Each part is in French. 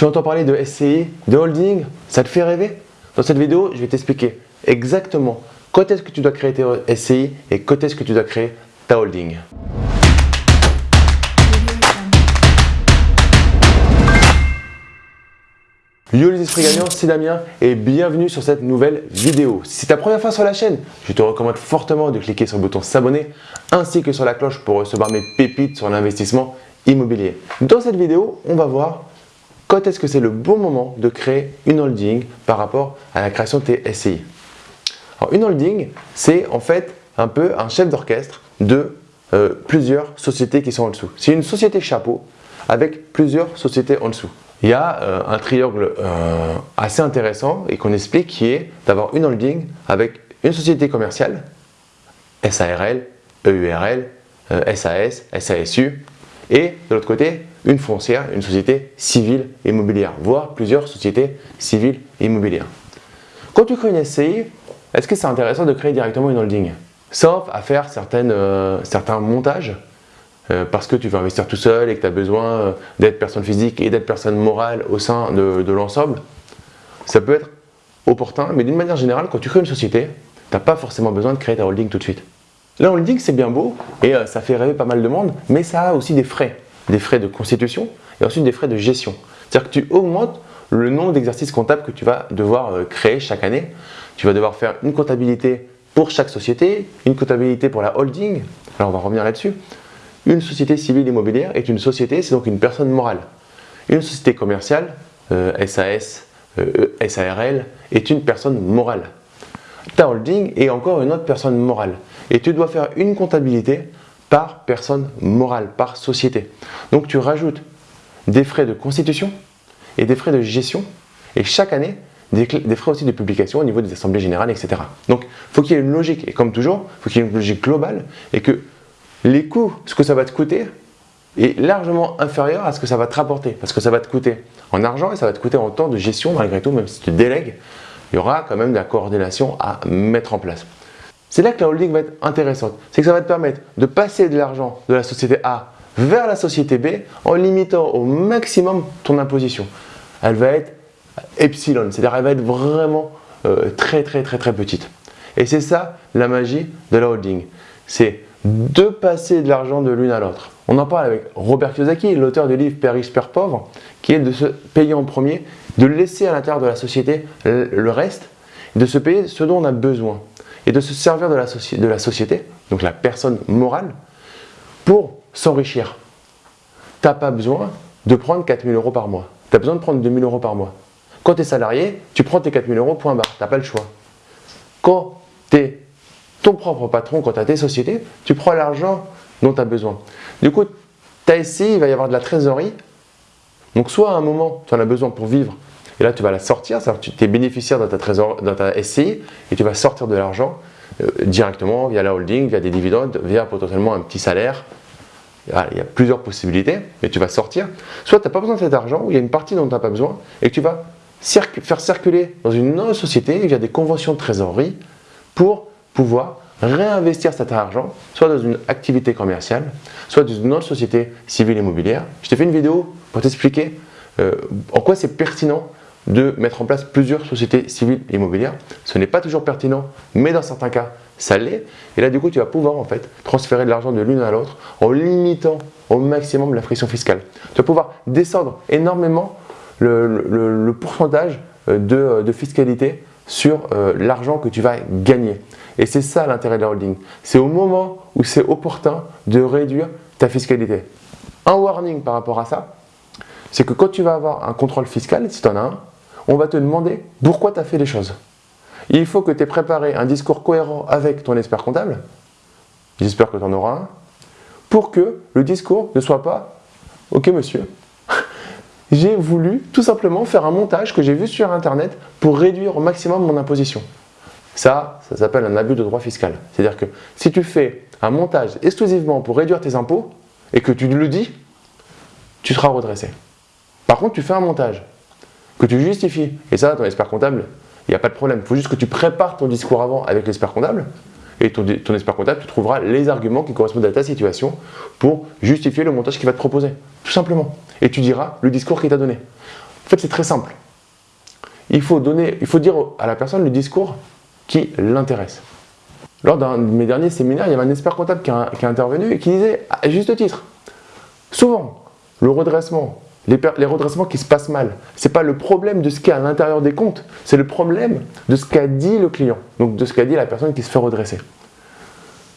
Tu entends parler de SCI, de holding? Ça te fait rêver? Dans cette vidéo, je vais t'expliquer exactement quand est-ce que tu dois créer tes SCI et quand est-ce que tu dois créer ta holding. Yo les esprits gagnants, c'est Damien et bienvenue sur cette nouvelle vidéo. Si c'est ta première fois sur la chaîne, je te recommande fortement de cliquer sur le bouton s'abonner ainsi que sur la cloche pour recevoir mes pépites sur l'investissement immobilier. Dans cette vidéo, on va voir quand est-ce que c'est le bon moment de créer une holding par rapport à la création de tes SCI. Alors, une holding, c'est en fait un peu un chef d'orchestre de euh, plusieurs sociétés qui sont en dessous. C'est une société chapeau avec plusieurs sociétés en dessous. Il y a euh, un triangle euh, assez intéressant et qu'on explique qui est d'avoir une holding avec une société commerciale, SARL, EURL, SAS, SASU et de l'autre côté une foncière, une société civile immobilière, voire plusieurs sociétés civiles immobilières. Quand tu crées une SCI, est-ce que c'est intéressant de créer directement une holding? Sauf à faire euh, certains montages, euh, parce que tu veux investir tout seul et que tu as besoin euh, d'être personne physique et d'être personne morale au sein de, de l'ensemble, ça peut être opportun, mais d'une manière générale, quand tu crées une société, tu n'as pas forcément besoin de créer ta holding tout de suite. La holding, c'est bien beau et ça fait rêver pas mal de monde, mais ça a aussi des frais des frais de constitution et ensuite des frais de gestion. C'est-à-dire que tu augmentes le nombre d'exercices comptables que tu vas devoir euh, créer chaque année. Tu vas devoir faire une comptabilité pour chaque société, une comptabilité pour la holding. Alors on va revenir là-dessus. Une société civile immobilière est une société, c'est donc une personne morale. Une société commerciale, SAS, euh, euh, SARL, est une personne morale. Ta holding est encore une autre personne morale. Et tu dois faire une comptabilité par personne morale, par société. Donc tu rajoutes des frais de constitution et des frais de gestion et chaque année des, frais aussi de publication au niveau des assemblées générales, etc. Donc faut qu'il y ait une logique et comme toujours, faut qu'il y ait une logique globale et que les coûts, ce que ça va te coûter, est largement inférieur à ce que ça va te rapporter parce que ça va te coûter en argent et ça va te coûter en temps de gestion malgré tout, même si tu délègues, il y aura quand même de la coordination à mettre en place. C'est là que la holding va être intéressante. C'est que ça va te permettre de passer de l'argent de la société A vers la société B en limitant au maximum ton imposition. Elle va être epsilon, c'est-à-dire elle va être vraiment euh, très très très très petite. Et c'est ça la magie de la holding. C'est de passer de l'argent de l'une à l'autre. On en parle avec Robert Kiyosaki, l'auteur du livre Père riche, Père pauvre, qui est de se payer en premier, de laisser à l'intérieur de la société le reste, de se payer ce dont on a besoin et de se servir de la, société, donc la personne morale, pour s'enrichir. Tu n'as pas besoin de prendre 4000 euros par mois. Tu as besoin de prendre 2000 euros par mois. Quand tu es salarié, tu prends tes 4000 euros, point barre. Tu n'as pas le choix. Quand tu es ton propre patron, quand tu as tes sociétés, tu prends l'argent dont tu as besoin. Du coup, tu as ici, il va y avoir de la trésorerie. Donc, soit à un moment, tu en as besoin pour vivre et là, tu vas la sortir, tu es bénéficiaire dans ta, trésor, dans ta SCI et tu vas sortir de l'argent euh, directement via la holding, via des dividendes, via potentiellement un petit salaire. Il y a plusieurs possibilités, mais tu vas sortir. Soit tu n'as pas besoin de cet argent, ou il y a une partie dont tu n'as pas besoin, et que tu vas faire circuler dans une autre société via des conventions de trésorerie pour pouvoir réinvestir cet argent, soit dans une activité commerciale, soit dans une autre société civile immobilière. Je t'ai fait une vidéo pour t'expliquer euh, en quoi c'est pertinent de mettre en place plusieurs sociétés civiles immobilières. Ce n'est pas toujours pertinent, mais dans certains cas, ça l'est. Et là, du coup, tu vas pouvoir en fait transférer de l'argent de l'une à l'autre en limitant au maximum la friction fiscale. Tu vas pouvoir descendre énormément le, pourcentage euh, euh, de, fiscalité sur euh, l'argent que tu vas gagner. Et c'est ça l'intérêt de la holding. C'est au moment où c'est opportun de réduire ta fiscalité. Un warning par rapport à ça, c'est que quand tu vas avoir un contrôle fiscal, si tu en as un, on va te demander pourquoi tu as fait les choses. Il faut que tu aies préparé un discours cohérent avec ton expert comptable, j'espère que tu en auras un, pour que le discours ne soit pas « Ok monsieur, j'ai voulu tout simplement faire un montage que j'ai vu sur internet pour réduire au maximum mon imposition. » Ça, ça s'appelle un abus de droit fiscal. C'est-à-dire que si tu fais un montage exclusivement pour réduire tes impôts et que tu le dis, tu seras redressé. Par contre, tu fais un montage que tu justifies. Et ça, ton expert comptable, il n'y a pas de problème. Il faut juste que tu prépares ton discours avant avec l'expert comptable. Et ton, expert comptable, tu trouveras les arguments qui correspondent à ta situation pour justifier le montage qu'il va te proposer. Tout simplement. Et tu diras le discours qu'il t'a donné. fait, c'est très simple. Il faut, donner, il faut dire à la personne le discours qui l'intéresse. Lors d'un de mes derniers séminaires, il y avait un expert comptable qui a, intervenu et qui disait, à juste titre, souvent, le redressement, les, redressements qui se passent mal, ce n'est pas le problème de ce qui est à l'intérieur des comptes, c'est le problème de ce qu'a dit le client, donc de ce qu'a dit la personne qui se fait redresser.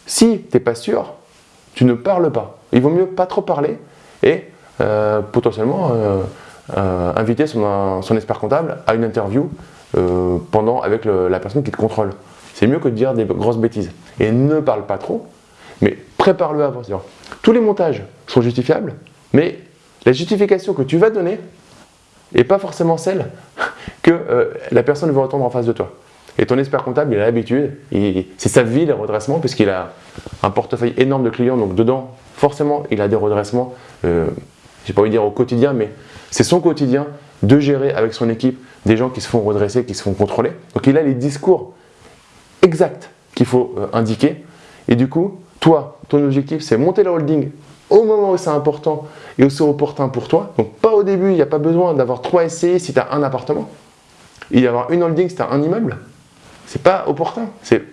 Si tu n'es pas sûr, tu ne parles pas. Il vaut mieux pas trop parler et euh, potentiellement euh, euh, inviter son, expert comptable à une interview pendant, avec la personne qui te contrôle. C'est mieux que de dire des grosses bêtises. Et ne parle pas trop, mais prépare-le avant. Tous les montages sont justifiables, mais la justification que tu vas donner n'est pas forcément celle que la personne veut entendre en face de toi. Et ton expert comptable, il a l'habitude, c'est sa vie les redressements, puisqu'il a un portefeuille énorme de clients, donc dedans, forcément, il a des redressements, euh, j'ai pas envie de dire au quotidien, mais c'est son quotidien de gérer avec son équipe des gens qui se font redresser, qui se font contrôler. Donc il a les discours exacts qu'il faut euh, indiquer. Et du coup, toi, ton objectif, c'est monter la holding au moment où c'est important et où c'est opportun pour toi. Donc pas au début, il n'y a pas besoin d'avoir trois SCI si tu as un appartement. Il y avoir une holding si tu as un immeuble c'est pas opportun. C'est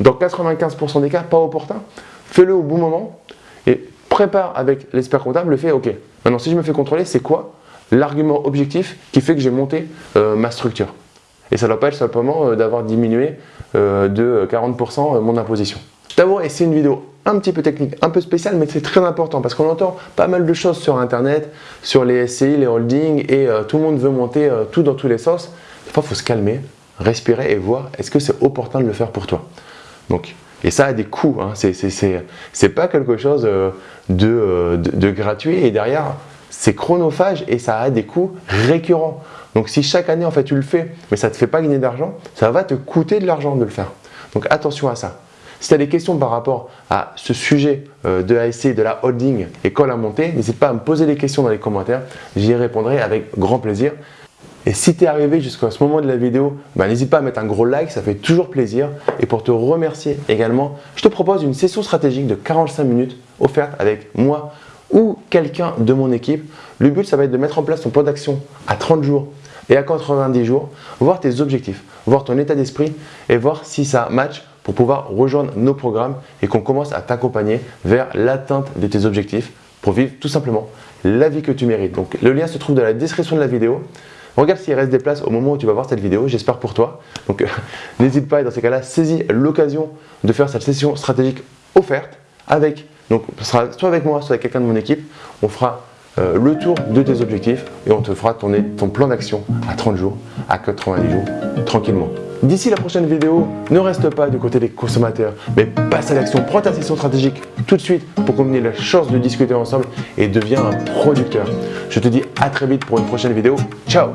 dans 95% des cas pas opportun. Fais-le au bon moment et prépare avec l'expert comptable le fait, ok, maintenant si je me fais contrôler, c'est quoi l'argument objectif qui fait que j'ai monté euh, ma structure? Et ça ne doit pas être simplement euh, d'avoir diminué euh, de 40% mon imposition. D'abord, et c'est une vidéo un petit peu technique, un peu spéciale, mais c'est très important parce qu'on entend pas mal de choses sur Internet, sur les SCI, les holdings, et tout le monde veut monter tout dans tous les sens. Des fois, il faut se calmer, respirer et voir est-ce que c'est opportun de le faire pour toi? Donc, et ça a des coûts, hein. c'est pas quelque chose euh, euh, de, de, gratuit et derrière c'est chronophage et ça a des coûts récurrents. Donc si chaque année en fait tu le fais mais ça ne te fait pas gagner d'argent, ça va te coûter de l'argent de le faire. Donc attention à ça. Si tu as des questions par rapport à ce sujet euh, de ASC, de la holding et quand la montée, n'hésite pas à me poser des questions dans les commentaires, j'y répondrai avec grand plaisir. Et si tu es arrivé jusqu'à ce moment de la vidéo, bah, n'hésite pas à mettre un gros like, ça fait toujours plaisir. Et pour te remercier également, je te propose une session stratégique de 45 minutes offerte avec moi ou quelqu'un de mon équipe. Le but, ça va être de mettre en place ton plan d'action à 30 jours et à 90 jours, voir tes objectifs, voir ton état d'esprit et voir si ça match pour pouvoir rejoindre nos programmes et qu'on commence à t'accompagner vers l'atteinte de tes objectifs pour vivre tout simplement la vie que tu mérites. Donc le lien se trouve dans la description de la vidéo. Regarde s'il reste des places au moment où tu vas voir cette vidéo, j'espère pour toi. Donc n'hésite pas et dans ces cas-là, saisis l'occasion de faire cette session stratégique offerte avec, donc ce sera soit avec moi, soit avec quelqu'un de mon équipe. On fera euh, le tour de tes objectifs et on te fera tourner ton plan d'action à 30 jours, à 90 jours, tranquillement. D'ici la prochaine vidéo, ne reste pas du côté des consommateurs, mais passe à l'action, prends ta session stratégique tout de suite pour ait la chance de discuter ensemble et deviens un producteur. Je te dis à très vite pour une prochaine vidéo. Ciao